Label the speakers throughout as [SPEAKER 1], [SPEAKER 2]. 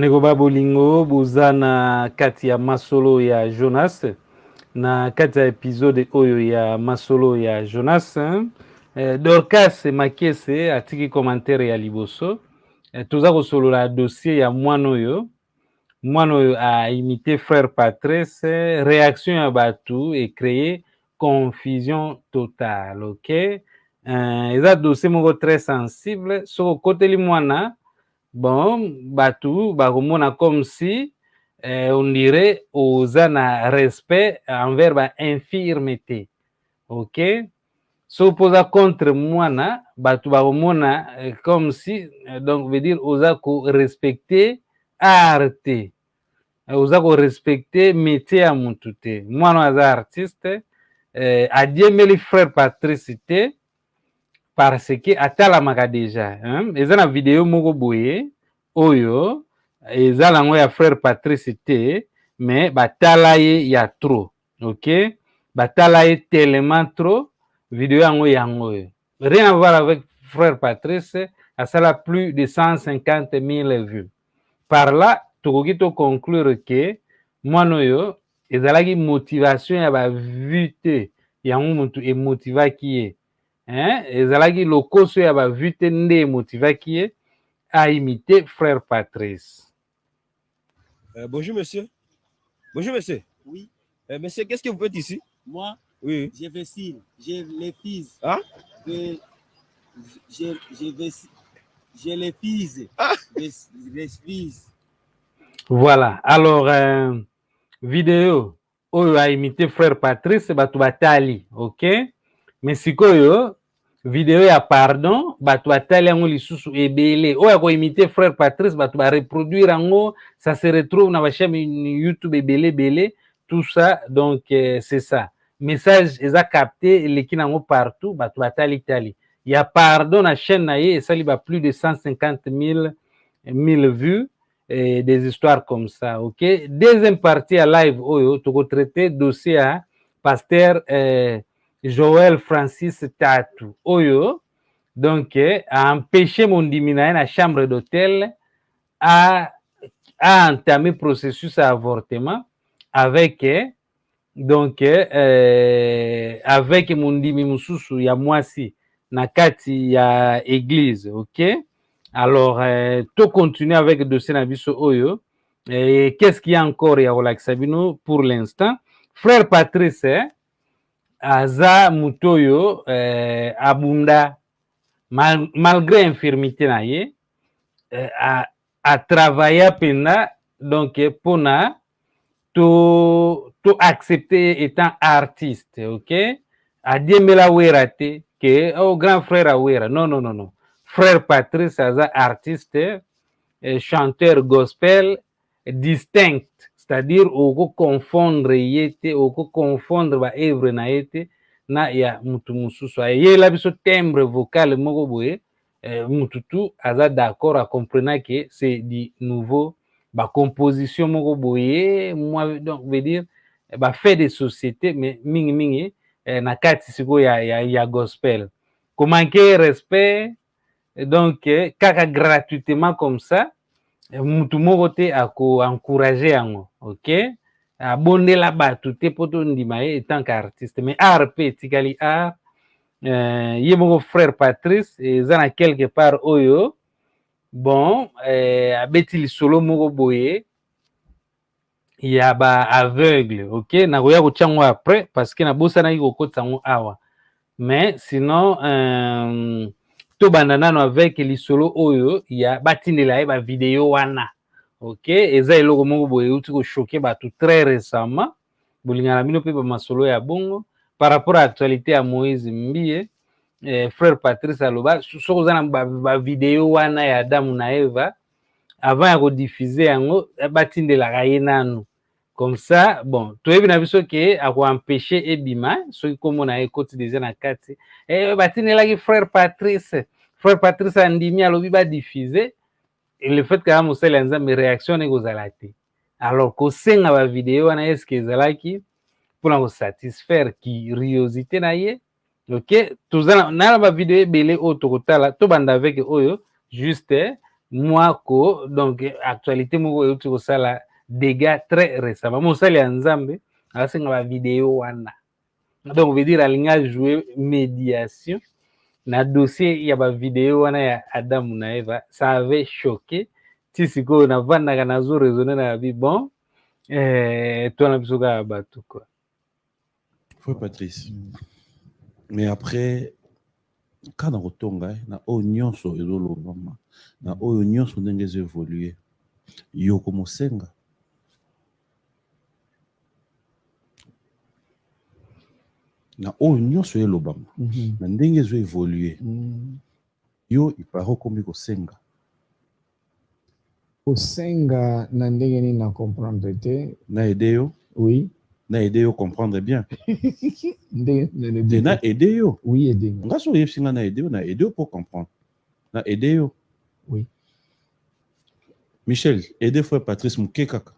[SPEAKER 1] ndeko babolingo boza na kati ya masolo ya jonas na kati ya episode oyo ya masolo ya jonas eh, dorcas makese atiki commentaire ya liboso. Eh, toza kosolola dossier ya mwana oyo. Mwana oyo aimite frère patrice réaction ya bato ecreye confusion totale ok? Eh, eza dossier très sensible. Mwana bon bato bakomona comme si eh, on dirait oza na respect envers bainfirme te ok? So mpoza contre mwana bato bakomona eh, comme si eh, donc veut dire oza korespecte art te eh, oza korespecte métier ya motu te mwana oyo artiste eh, adiembeli frère patrice te parce que atalamaka deja hein? eza na video moko boye oyo eza nango ya frère patrice te mais batala ye ya trop ok? Batala ye tellement trop video yango yango rien à voir avec frère patrice asala plus de 150 000 vues. Par là tokoki toconclure ke mwana oyo ezalaki motivation ya bavue te. Yango motu emotivaki ye hein? ezalaki lokoso ya bavue te nde emotivaki ye aimité frère Patrice.
[SPEAKER 2] Euh, bonjour monsieur. Bonjour monsieur.
[SPEAKER 3] Oui.
[SPEAKER 2] Euh, monsieur, qu'est-ce que vous faites ici?
[SPEAKER 3] Moi,
[SPEAKER 2] Oui.
[SPEAKER 3] je vais signe. J'ai les fils.
[SPEAKER 2] Ah?
[SPEAKER 3] de- je, je vais je les fils.
[SPEAKER 2] Ah.
[SPEAKER 3] Les, les fils.
[SPEAKER 1] Voilà. Alors, euh, vidéo oyo aimité frère Patrice bato batali, ok? Mais sikoyo video ya pardon bato batali yango lisusu ebele. Oyo ya koimite frère Patrice bato bareproduire yango ça se retrouve na bachaîne YouTube ebele ebele. Tout ça donc euh, c'est ça. Message eza capté eleki nango partout bato batali tali ya pardon na chaîne na ye esali ba plus de 150 000 1000 vues et des histoires comme ça, ok? Deuxième partie à live, oyo, toko traiter dossier à pasteur euh, Joël Francis Tatu, oyo, donc, a empêché mon dimina na chambre d'hôtel à, à entamer processus à avortement avec, donc, euh, avec mondimi mususu ya mwasi na kati ya église, ok? Alors, euh, tout continuer avec le dossier Nabiso Oyo. Et qu'est-ce qu'il y a encore ya kolakisa bino pour l'instant? Frère Patrice, aza mutoyo eh, abunda mal, malgré infirmité na ye eh, a, a travailla pena donc eh, pona to to accepter étant artiste, ok? Adiemela wera te que oh grand frère awera. Non non non non. Frère Patrice aza artiste, eh, chanteur gospel distinct, c'est-à-dire oko confondre ye te, oko confondre ba œuvre na ye te na ya mutu mususu. Ayela biso timbre vocal moko boye, eh, mutu tu aza d'accord a comprendre que c'est du nouveau ba composition moko boye, moi donc veut dire eh, ba fait de société mais mingi mingi eh, na kati siko ya, ya, ya gospel. Komanke respect donc eh, kaka gratuitement comme ça eh, mutu moko te akoencourage yango ok? Abondela bato te mpo tondima ye etant qu'artiste. Mais art mpe etikali art. Eh, ye moko frère patrice eza na quelque part oyo bon eh, abeti lisolo moko boye ya baaveugle ok? Nakoya kotya yango après parce que nabosanaki kokotisa yango awa. Mais sinon euh, tobanda nano avec lisolo oyo ya batindela ye bavideo wana. Ok eza eloko moko boye euti koshoke bato très récemment. Bolingana bino mpe bamasolo ya bongo. Par rapport à actualité ya moïse mbie eh, frère patrice aloba soki oza na bavideo wana ya adamu na eva. Avant ya kodiffuze yango batindelaka ye nanu comme ça bon toyebi na biso ke akoempêche ebima soki nkombo na ye ekoti deja na kati. Eh, batindelaki frère patrice. Frère patrice andimi alobi badiffuze le fait kaka mosali ya nzambe réaction ne kozala te. Alors kosenga bavideo wana eske ezalaki mpona kosatisfaire curiosité na ye? Ok toza na bavideo ebele oyo tokotala tobanda avec oyo juste mwako donc actualité moko euti kosala dégâts très récemment mosali ya nzambe asenga bavideo wana donc veut dire alingi ajoue médiation na dossier ya bavideo wana ya adamu eva. Ça avait choqué. Ti sikoyo navandaka nazo raisonne na yabi bon. Eh, twana biso kaka bato quoi
[SPEAKER 4] patrice. Mais après kaka na kotonga na oyo nyonso ezolobama na oyo nyonso ndenge ezoévolue yo komosenga na oyo nyonso elobama
[SPEAKER 5] Mhm.
[SPEAKER 4] na ndenge ezoévolue
[SPEAKER 5] Mm.
[SPEAKER 4] yo ipara okomi kosenga
[SPEAKER 5] kosenga na ndenge nini na comprendre te?
[SPEAKER 4] Na aide yo?
[SPEAKER 5] Oui.
[SPEAKER 4] Na aide yo comprendre bien. Te na aide yo?
[SPEAKER 5] Oui edenga
[SPEAKER 4] nga so oyebisi nga na aide yo na aide yo mpo comprendre. Na aide yo?
[SPEAKER 5] Oui.
[SPEAKER 4] michel aide frère patrice moke kaka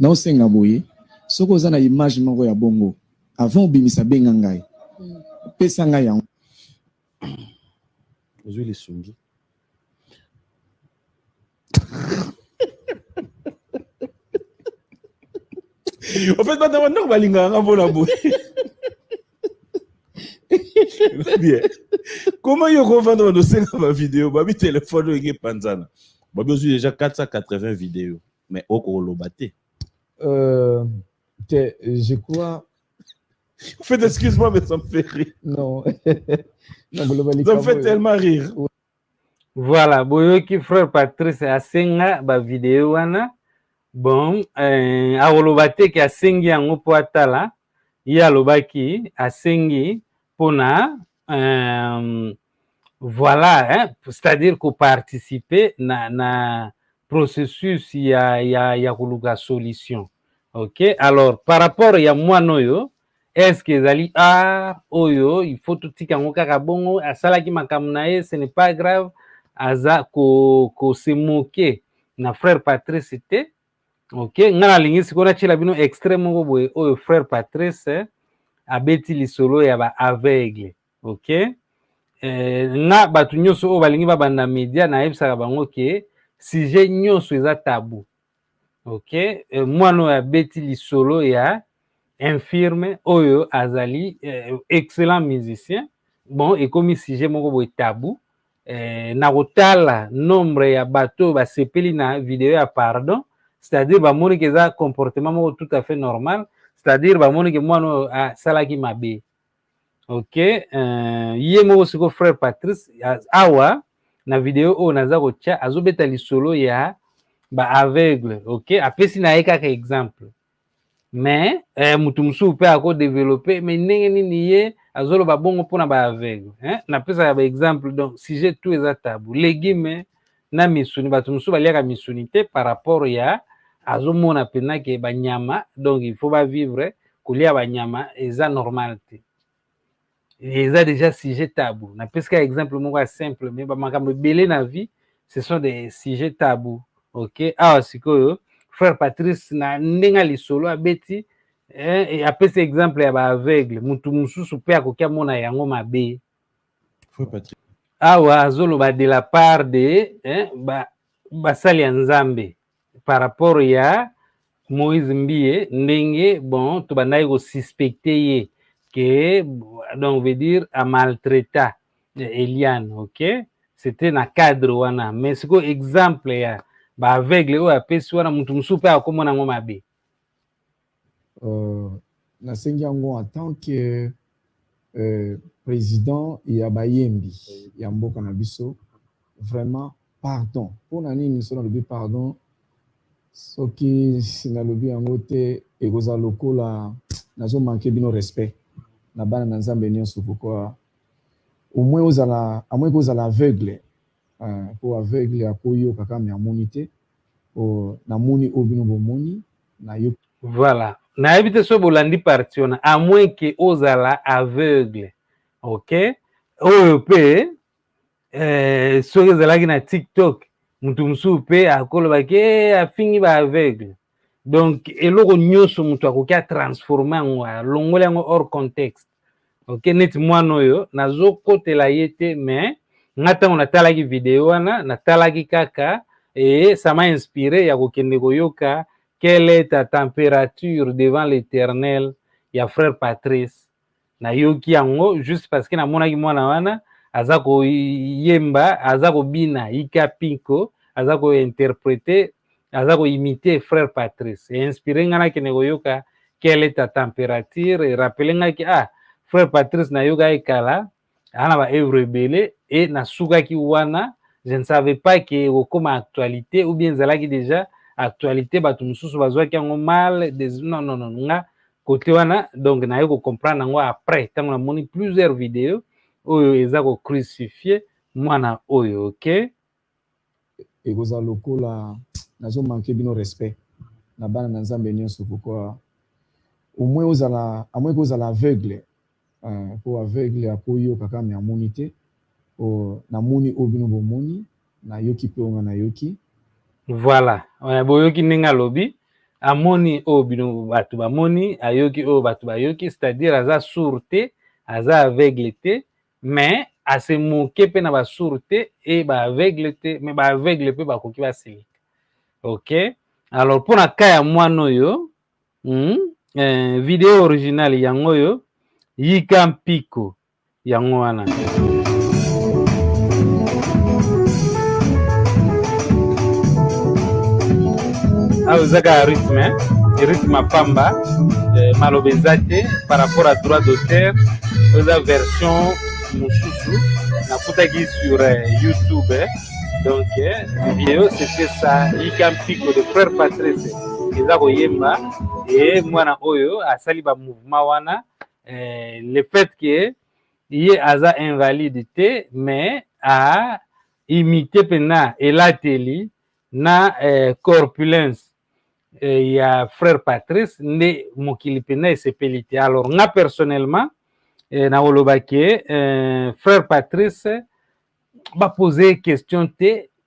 [SPEAKER 6] naosenga boye soki oza na image moko ya bongo avant obimisa benga ngai. Pesa ngai yango.
[SPEAKER 4] Ozwi lisungi. En fait bana bandako balingaka nga mpona boye. Bien. Comment yo kovanda bana osenga bavideo babi telefone oyo eke epanzana babi ozwi déjà 480 video mais okoloba te.
[SPEAKER 5] Euh, te- je crois
[SPEAKER 4] en fait excuse-moi mais ça me fait rire.
[SPEAKER 5] Non.
[SPEAKER 4] Ça me fait tellement rire.
[SPEAKER 1] voilà boyoki frère patrice asenga bavideo wana. Bon eh, akoloba te ke asengi yango mpo atala. Ye alobaki asengi mpona euh, voilà hein, c'est-à-dire koparticipe na, na processus ya, ya, ya koluka solution. Ok? Alors par rapport ya mwana oyo que ezali art oyo il faut totika yango kaka bongo asalaki makambo na ye ce n'est pas grave aza ko, ko na frère patrice te. Ok nga nalingi sikoyo natiela bino extrait moko boye oyo frère patrice eh, abeti lisolo ya baaveugle ok eh, nga bato nyonso oyo balingi babanda media nayebisaka bango ke sujet nyonso eza tabu ok eh, mwana oyo abeti lisolo ya infirme oyo azali eh, excellent musicien. Bon ekomi sujet moko boye tabu eh, na kotala nombre ya bato basepeli na video ya pardon. C'est-à-dire bamoni ke eza comportement moko tout à fait normal. C'est-à-dire bamoni ke mwana oyo asalaki mabe. Ok euh, ye moko sikoyo frère patrice awa na video oyo naza kotya azobeta lisolo ya baaveugle ok apesi na ye kaka exemple mais eh, mutu mosusu mpe akodevelope mais ndenge nini ye azoloba bongo mpona baaveugle eh? napesaka baexemple donc sujet tout eza tabu legume na misuni bato mosusu baliaka misuni te par rapport ya azomona mpena ke banyama donc il faut bavivre kolia banyama eza normal te. Eza déjà sujet tabu napesi kaka exemple moko ya simple mais bamakambo ebele na vie ce sont des sujets tabu ok? Awa sikoyo frère patrice na ndenge ya lisolo abeti eh, e apesi exemple ya baaveugle. Mutu mosusu mpe akoki amona yango mabe.
[SPEAKER 4] Frère patrice.
[SPEAKER 1] Awa azoloba de la part de eh, ba- basali ya nzambe. Par rapport ya moïse mbie ndenge bon tobandaki kosuspecte ye ke donc veut dire amaltraita eliane ok? C'était na cadre wana. Mais sikoyo exemple ya baaveugle oyo apesi wana mutu mosusu mpe akomona yango mabe.
[SPEAKER 5] Euh, nasengi yango en tant que euh, président ya bayembi ya mboka na biso. Vraiment pardon. Mpona nini so nalobi pardon? Soki nalobi yango te ekozala lokola nazomanke bino respect. Na bana na nzambe nyonso pourkui au moins ozala à moins kozala aveugle euh, po aveugle po namoni oyo bino bomoni nayoki
[SPEAKER 1] voilà. Nayebi te so bolandi parti à moins ke ozala aveugle ok? Oyo mpe eh, soki ezalaki na tiktok mutu mosusu mpe akolobaki "Eh, afingi baaveugle donc eloko nyonso moto akoki atransforme yango alongoli yango hors contexte ok? Neti mwana oyo nazokotela ye te mais nga ntango natalaki video wana natalaki kaka e ça m'a inspiré ya kokende koyoka quelle est ta température devant l'éternel ya frère patrice? Nayoki yango juste parce que namonaki mwana wana aza koyemba aza kobina yika pinko aza kointerprete aza koimite frère patrice. Einspire ngai nakende koyoka quelle est ta température? Erapele ngaki ah frère patrice nayokaki kala aa na baœuvre ebele e nasukaki wana je ne savais pas ke ekokóma actualité ou bien ezalaki déjà actualité bato mosusu bazwaki yango mal des... non, non, non. nga kote wana donc naye kocomprendre yango après ntango namoni plusieurs vidéo oyo eza kocrucifie mwana oyo ok?
[SPEAKER 5] Ekozala lokola nazomanke bino respect na bana na nzambe nyonso pourkoi au moins ozala amoin kozala aveugle mpo aveugle akoyoka kaka me amoni te namoni oyo bino bomoni nayoki mpe onga nayoki
[SPEAKER 1] voilà. Boyoki ndenge alobi amoni oyo bino bato bamoni ayoki oyo bato bayoki c'est-à-dire aza sourd te aza aveugle te mais ase moke mpe na basourd te e baaveugle te me baaveugle mpe bakoki basilika ok? Alors mpona ka ya mwana oyo mm, eh, video original yango oyo yika mpiko yango wana awa eza kaka rythme rythme apamba eh, maloba eza te par rapport à droit d'auteur. Oyo eza version mosusu nakutaki sur eh, youtube eh? donc eh, video c'était ça. Yika mpiko de frère patrice eza koyemba. E mwana oyo asali bamouvement wana eh, le fait ke ye aza invalide te mais aimite mpena elateli na eh, corpulence. Eh, ya frère patrice nde mokili mpena esepeli te alors nga personnellement eh, nakoloba ke eh, frère patrice bapose question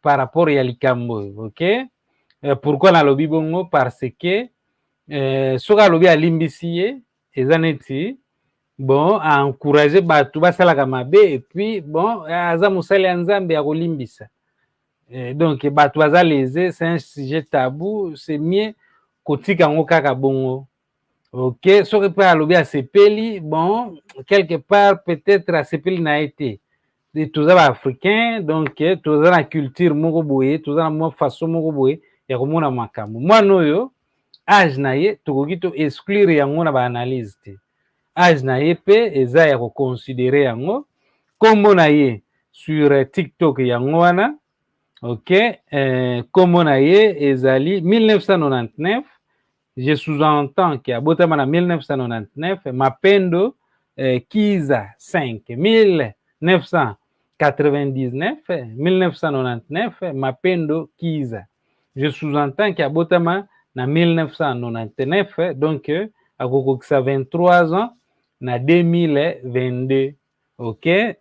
[SPEAKER 1] par rapport ya likambo ok? Eh, pourquoi nalobi bongo? Parce que eh, soki alobi alimbisi ye eza neti bon aencourage bato basalaka mabe epuis bon aza mosali ya nzambe ya kolimbisa. Eh, donc bato baza lese c'est un sujet tabou c'est mieux kotika yango kaka bongo. Ok soki mpe alobi asepeli bon quelque part peut-être asepeli na ye te toza baafricain donc toza na culture moko boye toza na mwa façon moko boye ya komona makambo. Mwana oyo age na ye tokoki to exclure yango na baanalyse te age na ye mpe eza ya koconsidere yango. Nkombo na ye sur tiktok yango wana ok eh, nkombo na ye ezali 1999 je sous-entends ke abotama na 1999 mapendo eh, kiza 5 1999 1999 mapendo kiza. Je sous-entends ke abotama na 1999 donc akokokisa 23 ans na 2022 ok?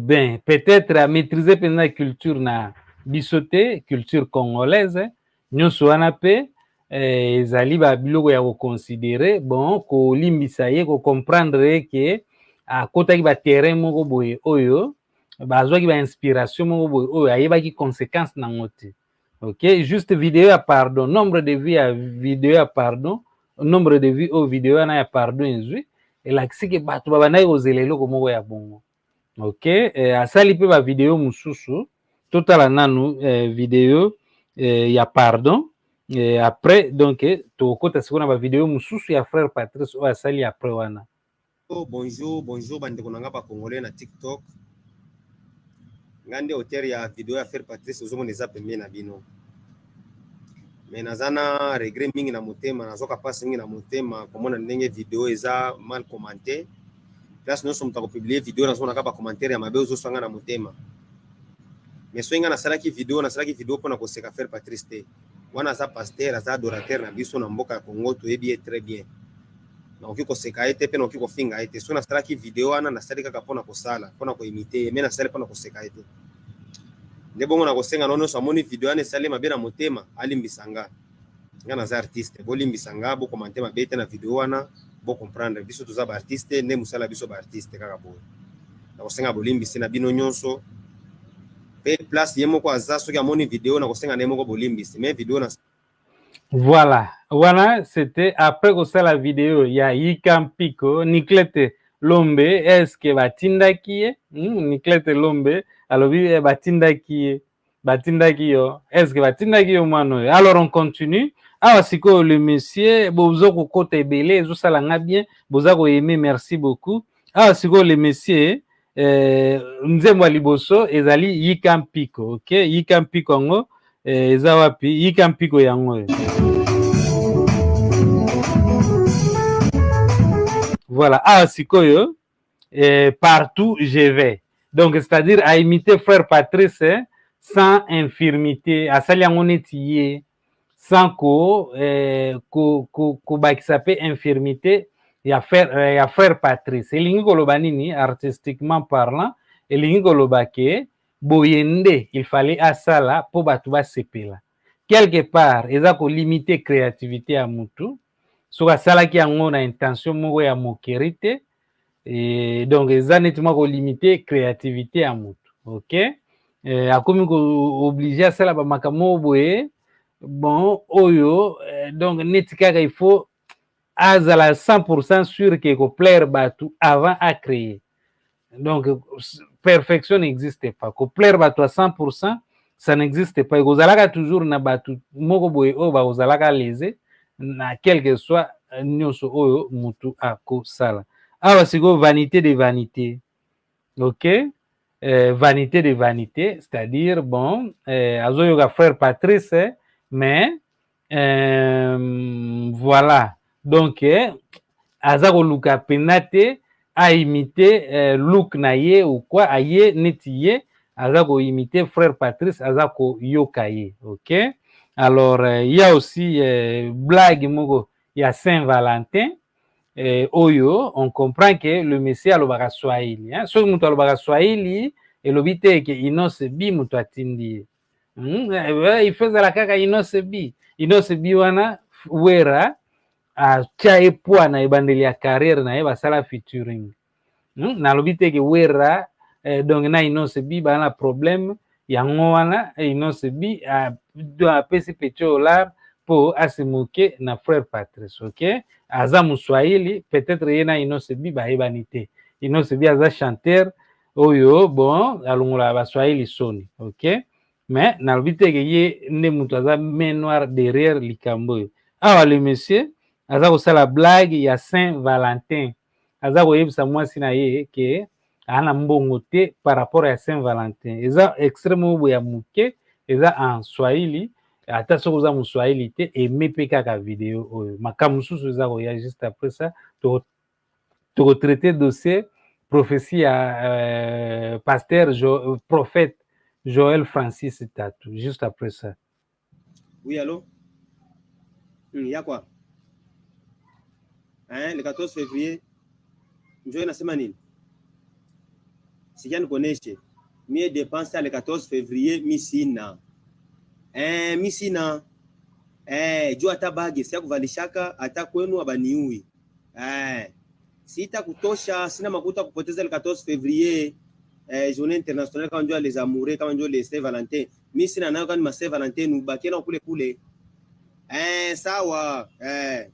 [SPEAKER 1] Ben peut-être amaîtrise mpenza culture na biso te culture congolaise nyonso wana mpe eh, ezali babiloko ya koconsidere bon kolimbisa ye kocomprendre ye ke akotaki baterrain moko boye oyo bazwaki bainspiration moko boye oyo ayebaki conséquence nango ok? Juste video ya pardon nombre de vie ya video ya pardon nombre de vie oyo video wana ya pardon ezwi elakisi ke bato babandaki kozela eloko moko ya bongo. Ok? Eh, asali mpe bavideo mosusu. Totala nanu eh, video eh, ya pardon. Eh, après donc eh, tokokota sikoyo na bavideo mosusu ya frère patrice oyo asali après wana.
[SPEAKER 2] Oh, bonjour bonjour bandeko na nga bakongolais na tiktok. Nga nde auteur ya video ya frère patrice ozomona eza pembeni na bino me naza na regret mingi na motema nazoka mpasi mingi na motema komona ndenge video eza mal commenté. Place nyonso moto akopiblie video nazomonaka bacommentaire ya mabe ozoswanga na motema. Me soki nga nasalaki video nasalaki video mpona koseka frère patrice te. Wana aza paster aza adorateur na biso na mboka ya congo toyebi ye très bien. Nakoki koseka ye te mpe nakoki kofinga ye te. Soki nasalaki video wana nasali kaka mpona kosala mpona koimite ye me nasali mpona koseka ye te nde bongo na kosenga no nyonso amoni video wana esali mabe na motema alimbisa nga nga naza artiste bolimbisa nga bokomante mabe te na video wana bocomprendre biso toza baartiste nde mosala biso baartiste kaka boye. Na kosenga bolimbisi na bino nyonso. Mpe place ye moko aza soki amoni video na kosenga na ye moko bolimbisi. Me video na
[SPEAKER 1] Voilà, voilà, c'était après que ça la vidéo, il y a Yikampiko, Niklete Lombe, est-ce que batindaki ye? Hmm, Niklete Lombe, alors oui, batindaki ye, batindaki yo, que batindaki yo mwana oyo? Alors on continue. awa sikoyo le monsieur boza kokota ebele ezosalanga bien boza koyeme merci beaucoup awa sikoyo le monsieur eh, nzembo ya liboso ezali yika mpiko ok? Yika mpiko yango eh, eza wapi? Yika mpiko yango voilà. Awa sikoyo eh, partout je vais. Donc c'est-à-dire aimite frère patrice eh, sans infirmité neti ye sans ko eh, ko ko mpe infirmité ya frère, eh, ya frère patrice. Elingi koloba nini artistiquement parlant elingi koloba ke boye nde il fallait asala mpo bato basepela quelque part eza kolimite créativité ya mutu soki asalaki yango na intention moko ya mokeri te. E, donc eza neti mwa kolimite créativité ya mutu ok? E, akomi kooblige asala bamakambo boye. Bon oyo eh, donc neti kaka il faut azala 100% sûr ke koplaire bato avant acréer donc perfection n'existe pas. Koplaire bato à 100% ça n'existe pas. Ekozalaka toujours na bato moko boye oyo bakozalaka na quelque soit nyonso oyo mutu akosala. Awa sikoyo vanité de vanité ok? Eh, vanité de vanité c'est-à-dire bon eh, azoyoka frère patrice eh, mais euh, voilà. Donc eh, aza koluka mpena te aimite eh, look na ye ou quoi aye neti ye aza koimite frère patrice aza koyoka ye ok? Alors euh, il y a aussi euh, blague moko ya saint valentin eh, oyo on comprend que le messie alobaka swahili hein? soki moto alobaka swahili elobi te ke inose bi moto atindi ye. Mm, eh, ife ezala kaka inose bi inose bi wana wera atya ye poa na ebandeli ya carrière na ye basala featuring. Mm, nalobi teke wera eh, donc na inose bi baa na problème yango wana eh, inose bi apesi peti olar mpo asemoke na frère patrice ok? Aza moswahili peut-être ye na inose bi bayebani te. Inose bi aza chanteur oyo bon alongola baswahili soni ok? Mais nalobi teke ye nde moto aza main noire derrière likambo oyo. Awa le monsieur aza kosala blague ya saint valentin. Aza koyebisa mwasi na ye ke aa na mbongo te par rapport ya saint valentin eza extrême oyo ya moke eza en swahili ata soki oza moswahili te eme mpe kaka video oyo makambo mosusu eza koya juste après ça tokotraite dossier prophétie ya euh, pasteur prophète Joël Francis Tatou, juste après ça.
[SPEAKER 2] Oui, allô? Il y a quoi? Hein, Le 14 février, njoo nasema nini? Sija nikuoneshe mie dépense le 14 février mi sina eh, mi sina eh, juu hata bagi sia kuvalishaka hata kwenu abaniui eh, sita kutosha, sina makuta kupoteza le 14 février eh, journée internationale kama njoo les amoureux kama njoo les Saint Valentin mi sina nayo kama ma Saint Valentin nubakie na kule kule eh, sawa eh.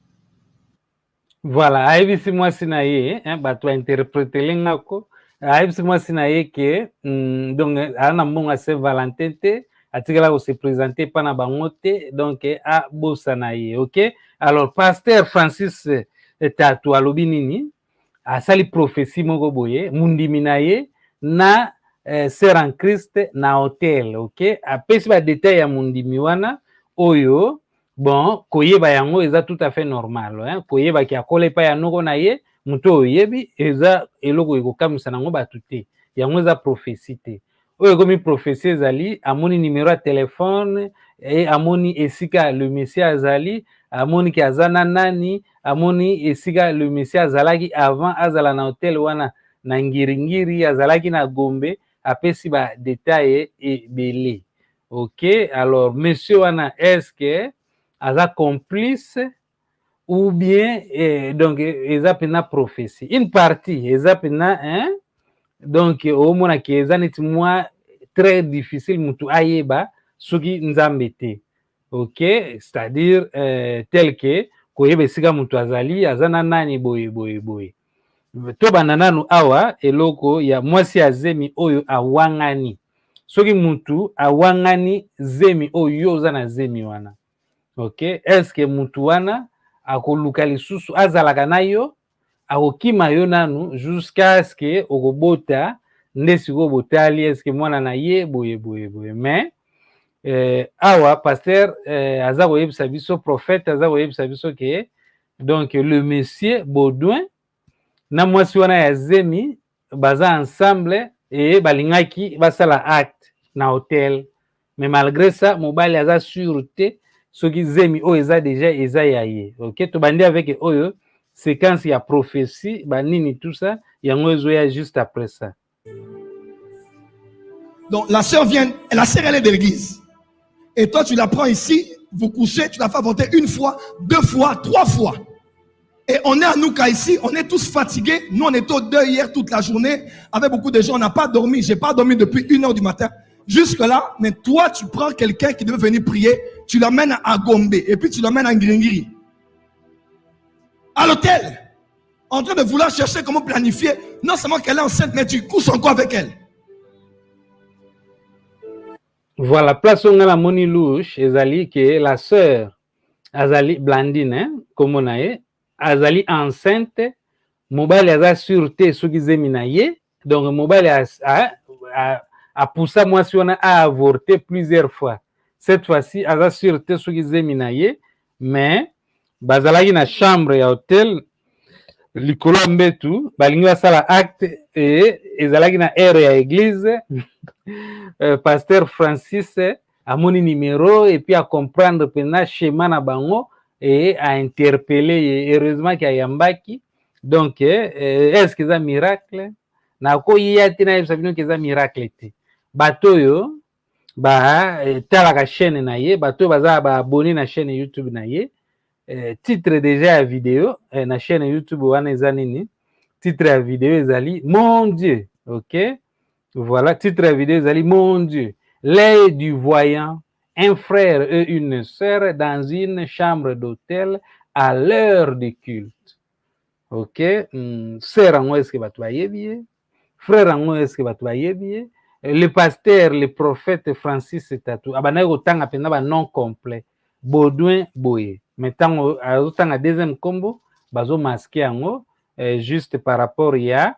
[SPEAKER 1] voilà ayebisi mwasi na ye eh, bato bainterpretele ngako ayebisi mwasi na ye ke mm, donc aza na mbongo ya Saint Valentin te atikala kose présente mpa na bango donc abosa na ye ok? Alors pasteur francis tatu alobi nini asali prophétie moko boye mundimi na ye eh, christ na hotel ok? Apesi badetail ya mondimi wana oyo bon koyeba yango eza tout à fait normal hein? koyebaki akola epai ya noko na ye moto oyo oyebi eza eloko ekokamwisa nango bato te. Yango eza prophétie te. Oyo ekomi prophétie ezali amoni numero ya e amoni esika le messie azali amoni ke aza na nani amoni esika le messie azalaki avant azala na hotel wana na ngiringiri azalaki na gombe apesi badetail ebele. Ok alors monsieur wana estce aza complice ou bien eh, donc eza mpena prophétie. Une partie eza mpena hein, donc omonaki eza neti mwa très difficile mutu ayeba soki nzambe te. Ok? C'est-à-dire euh, tel que koyeba esika mutu azali aza na nani boye boye boye. Tobanda nanu awa eloko ya mwasi ya zemi oyo awangani. Soki mutu awangani zemi oyo yo oza na zemi wana. Ok? Estce mutu wana akoluka lisusu azalaka na yo akokima yo nanu jusqu'à ce que okobota nde sikoyo botali estce mwana na ye boye boye boye. Mais eh, awa paster eh, aza koyebisa biso prophète aza koyebisa biso ke donc le monsieur baudouin na mwasi wana ya zemi baza ensemble e balingaki basala acte na hotel. Mais malgré ça mobali aza sur te soki zemi oyo eza déjà eza ya ye ok tobandi avec oyo séquence ya prophétie banini tout ça yango ezoya juste après ça
[SPEAKER 7] Donc la sœur vient, la sœur elle est de l'église. Et toi tu la prends ici, vous couchez, tu la fais avorter une fois, deux fois, trois fois. Et on est à Nouka ici, on est tous fatigués. Nous on était au deuil hier toute la journée. Avec beaucoup de gens, on n'a pas dormi. J'ai pas dormi depuis une heure du matin. Jusque là, mais toi tu prends quelqu'un qui devait venir prier, tu l'emmènes à Gombe et puis tu l'emmènes à Ngringiri. À l'hôtel. En train de vouloir chercher comment planifier. Non seulement qu'elle est enceinte, mais tu couches encore avec elle.
[SPEAKER 1] voilà place oyo ngai namoni louche ezali ke la sœur azali blandine hein, kombo na ye azali enceinte mobali aza sur te soki zemi na ye donc mobali apusa mwasi wana aavorte plusieurs fois cette fois-ci aza sur te soki zemi mais bazalaki na chambre ya hotel likolo ya mbetu balingi basala acte e ezalaki na aire ya église euh, pasteur francis amoni numero epuis acomprendre mpena schéma na bango e ainterpele ye heureusement ki ayambaki donc eh, est ce que eza miracle? Nakoya te nayebisa bino ke eza miracle. Te bato batalaka chaîne na ye bato oyo baza baabone na chaîne youtube na ye eh, titre déjà ya video na chaîne youtube wana titre ya video ezali mon dieu ok? Voilà titre ya video ezali mon dieu. L'œil du voyant un frère et une sœur dans une chambre d'hôtel à l'heure du culte. Ok? Mm, sœur yango eske bato bayebi ye frère yango eske bato bayebi ye le pasteur le prophète francis tatu abandaki kotanga mpenza banom complet. Baudouin boye. Mais ntango azotanga deuxième nkombo bazomaske yango eh, juste par rapport ya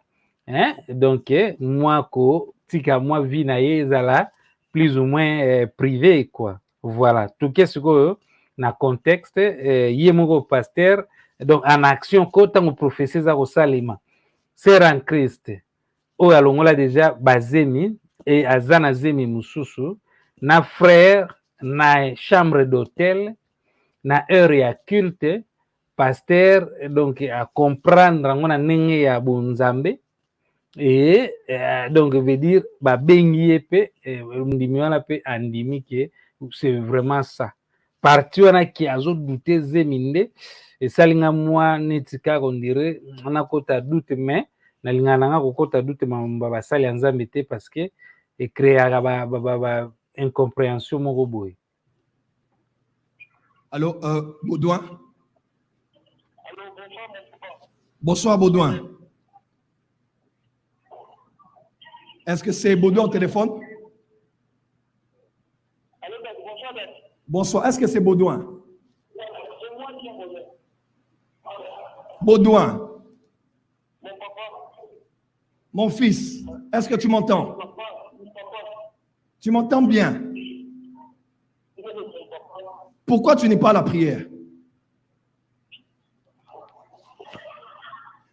[SPEAKER 1] hein? donc mwa kotika mwa vie na ye ezala plus ou moins eh, privé quoi. Voilà. Toke sikoyo na contexte eh, ye moko paster donc en action ko ntango prophétie eza kosalema ser en christ. Oyo alongola deja bazemi e aza na zemi na frère na chambre d'hôtel na heure ya culte paster donc acomprendre yango na ndenge ya bonzambe e donc veut dire babengi ye mpe eh, ndimi wana mpe andimi ke c'est vraiment ça. Parti wana ki azodute zemi nde esalinga mwa neti kaka ondire nakota dute mais nalingaka nanga kokota dute mambo basali ya nzambe te parce que ekreaka ba, incompréhension moko boye
[SPEAKER 7] Allô, euh, Baudouin? Bonsoir, Baudouin. Est-ce que c'est Baudouin au téléphone? Bonsoir. Est-ce que c'est Baudouin? Baudouin. Mon fils, est-ce que tu m'entends? Tu m'entends bien? Pourquoi tu n'es pas à la prière?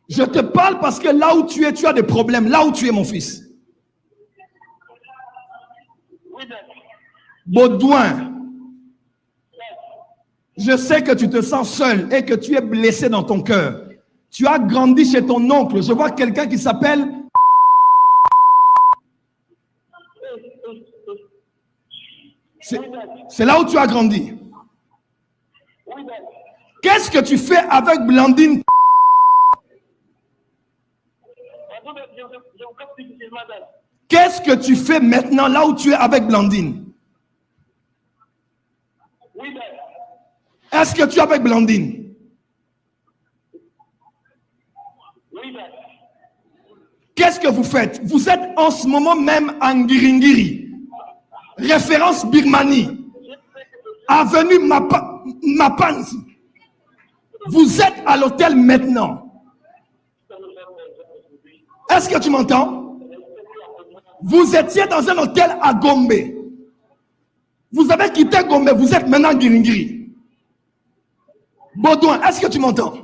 [SPEAKER 7] Je te parle parce que là où tu es, tu as des problèmes. Là où tu es, mon fils. Baudouin, je sais que tu te sens seul et que tu es blessé dans ton cœur. Tu as grandi chez ton oncle. Je vois quelqu'un qui s'appelle... C'est là où tu as grandi. Qu'est-ce que tu fais avec Blandine? Qu'est-ce que tu fais maintenant là où tu es avec Blandine? Est-ce que tu es avec Blandine? Qu'est-ce que vous faites? Vous êtes en ce moment même en Ngiringiri. Référence Birmanie. Avenue Mapa, Mapanzi. Vous êtes à l'hôtel maintenant. Est-ce que tu m'entends? Vous étiez dans un hôtel à Gombe. Vous avez quitté Gombe, vous êtes maintenant en Giringiri. Baudouin, est-ce que tu m'entends?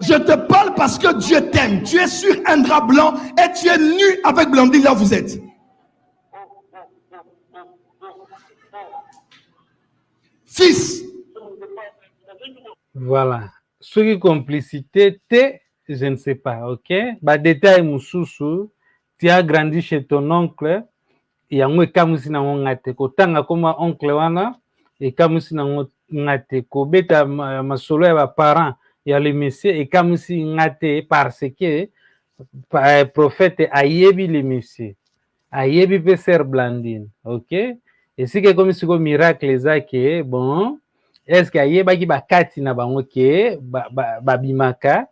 [SPEAKER 7] Je te parle parce que Dieu t'aime. Tu es sur un drap blanc et tu es nu avec Blandine là où vous êtes. 6.
[SPEAKER 1] Voilà. Ce qui complicité, je ne sais pas, ok? Bah, détail, Moussoussou, tu as grandi chez ton oncle, et en ekamusi na ngate ko tanga koma oncle wana ekamusi na ngate ko beta masolo ya parents ya le messie ekamusi ngate parce que eh, prophète ayebi le messie ayebi pe ser blandine ok? Esika ekomi sikoyo miracle eza ke bon que ayebaki bakati na bango ke ba- ba- babimaka?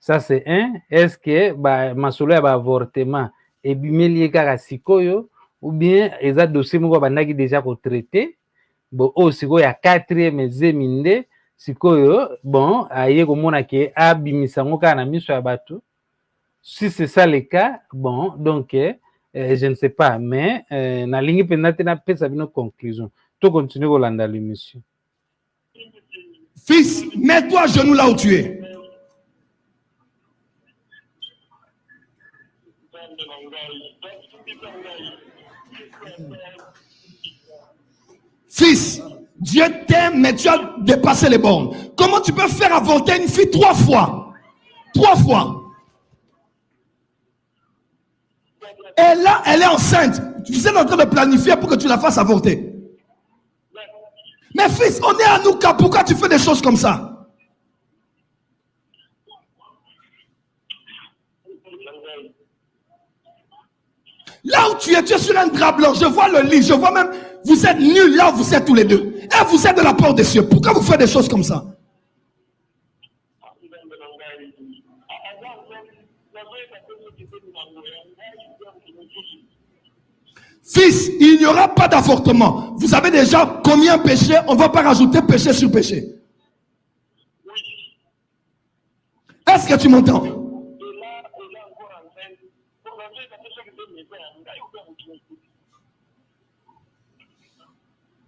[SPEAKER 1] Ça c'est un. Est ce que ba- masolo ya baavortement ebimeli ye kaka sikoyo? Ou bien eza dossier moko bandaki déjà kotraite bon oyo sikoyo ya quatrième ezemi nde sikoyo bon aye komona ke abimisa yango kaka na miso ya si c'est ça le cas bon donc eh, eh, je ne sais pas mais eh, nalingi mpenza te napesa bino conclusion to continue kolanda l'émission
[SPEAKER 7] fils, mets-toi à genoux là où tu es. Fils, Dieu t'aime, mais tu as dépassé les bornes. Comment tu peux faire avorter une fille trois fois? Trois fois. Et là, elle est enceinte. Tu es en train de planifier pour que tu la fasses avorter. Mais fils, on est à Nouka. Pourquoi tu fais des choses comme ça? Là où tu es, tu es sur un drap blanc. Je vois le lit. Je vois même, vous êtes nus là où vous êtes tous les deux. Et vous êtes de la part des cieux. Pourquoi vous faites des choses comme ça? Fils, il n'y aura pas d'avortement. Vous avez déjà combien péché On ne va pas rajouter péché sur péché. Est-ce que tu m'entends?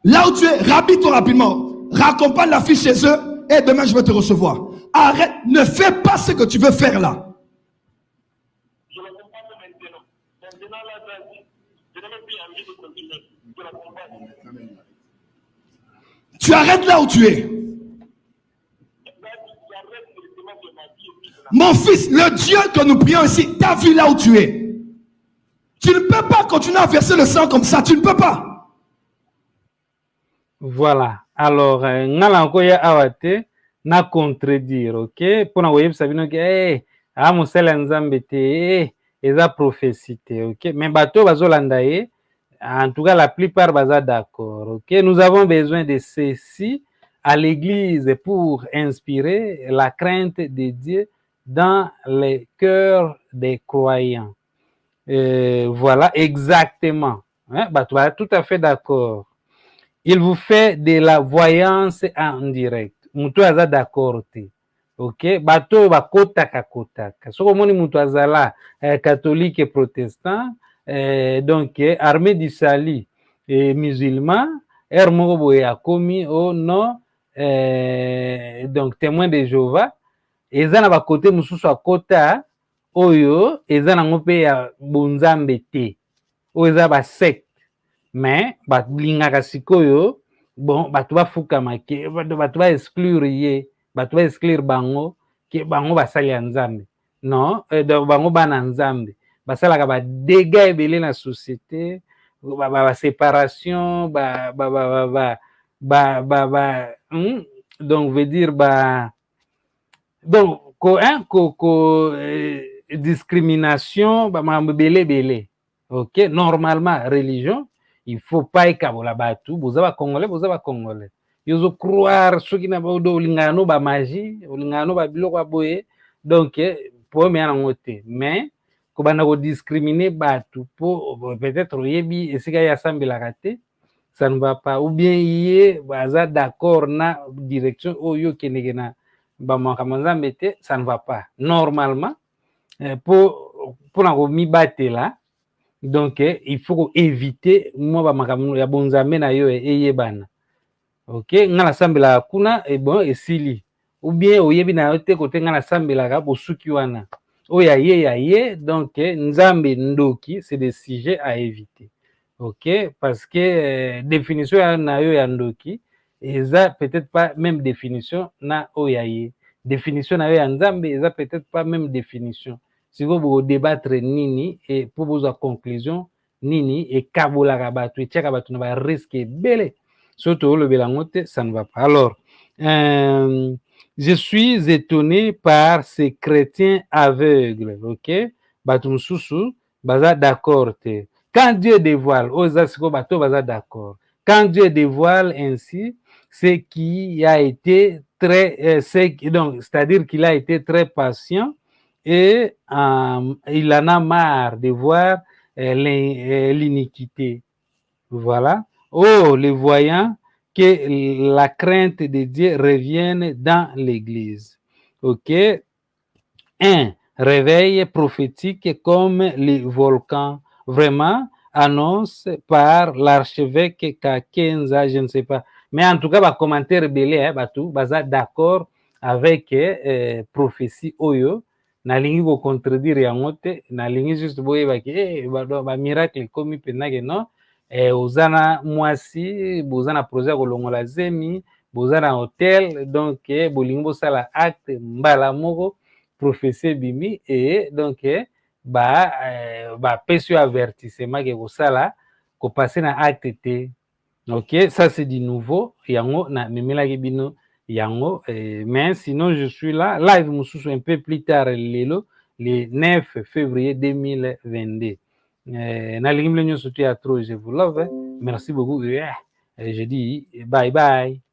[SPEAKER 7] Là où tu es, rhabille-toi rapidement. Raccompagne la fille chez eux et demain je vais te recevoir. Arrête, ne fais pas ce que tu veux faire là. Tu arrêtes là où tu es. Mon fils, le Dieu que nous prions ici, t'a vu là où tu es. Tu ne peux pas continuer à verser le sang comme ça. Tu ne peux pas.
[SPEAKER 1] voilà alors eh, nga na koya awa te na contredire ok? Mpona koyebisa bino ke hey, aa mosala ya nzambe te hey, eza ok? Mais bato bazolanda ye en tout cas la plupart baza d'accord. Ok nous avons besoin de ceci à l'église pour inspirer la crainte de Dieu dans les cœurs des croyants. Euh, voilà exactement. Hein, bato baza tout à fait d'accord. Il vous fait de la voyance en direct. Oyo aza d'accord te. Ok bato bakotaka kotaka soki omoni moto azala eh, catholique protestant. eh, eh, donc eh, armée du Sali et musulman, Hermobo a commis au nom eh, donc témoin de Jéhovah, et ça n'a côté mususu kota, oyo, et ça n'a pas bonzambe te, oyo ça va secte, mais batlingaka sikoyo, bon, bato bafukama ke, exclure ye, bato ba exclure bango, ke bango basali ya nzambe, non, donc bango bana nzambe, bah ça la basalaka badega ebele na société baséparation ba, ba, ba, ba, ba, ba, ba, hmm? donc veut dire ba, donc ko, hein, ko, ko, euh, discrimination bamakambo ebele ebele ok normalement religion il faut pas ekabola bato. Boza bacongolais boza bacongolais yo ozocroire soki na olingana no bamagie olingana no babiloko ya boye. Donc eh, po omeya nango mais kobanda kodiscrimine bato mpo peut-être oyebi esika ye asambelaka te. Ça ne va pas. Ou bien ye baza d'accord na direction oyo okendeke na bamakambo nzambe te ça ne va pas. Normalement mpo mpona komibatela donc il faut koéviter mwa bamakambo ya bonzambe na yo eyebana. Ok? Nga nasambelaka kuna bon esili. Ou bien oyebi na yo te kote nga nasambelaka bosuki wana oyo aye ya ye donc nzambe ndoki c'est des sujets à éviter. Ok? Parce que euh, définition na yo ya ndoki eza peut-être pas même définition na oyo ya ye définition na yo ya nzambe eza peut-être pas même définition. Sikoyo bokodébattre nini e mpo bozwa conclusion nini ekabolaka bato etiaka bato na bariske ebele. Soki toolobela yango te ça ne va pas. Alors euh, je suis étonné par ces chrétiens aveugles ok? Bato mosusu baza d'accord quand dieu dévoile sikoyo bato baza d'accord quand dieu dévoile ainsi ce qui a été très euh, c'est-à-dire qu'il a été très patient et euh, il en a marre de voir euh, l'iniquité. Voilà. Oh, les voyants, que la crainte de Dieu revienne dans l'Église. OK? Un réveil prophétique comme les volcans, vraiment annonce par l'archevêque Kakenza, je ne sais pas. Mais en tout cas, bah, commentaire belé, hein, bah, tout, bah, d'accord avec euh, prophétie Oyo. nalingi kocontredire yango te nalingi juste boyebaki eh, bamiracle ekomi mpenzake no eh, oza na mwasi boza na projet ya kolongola zemi boza na hotel donc bolingi bosala acte mbala moko prophesie ebimi e donc bapesi ba yo avertissement ke kosala kopase na acte te. Ok ça c'est du nouveau. Yango namemelaki bino yango eh, mais sinon je suis là live mosusu un peu plus tard lelo le 9 février 2022 eh, bino nyonso to ya trop je vous love merci beaucoup eh, je dis bye bye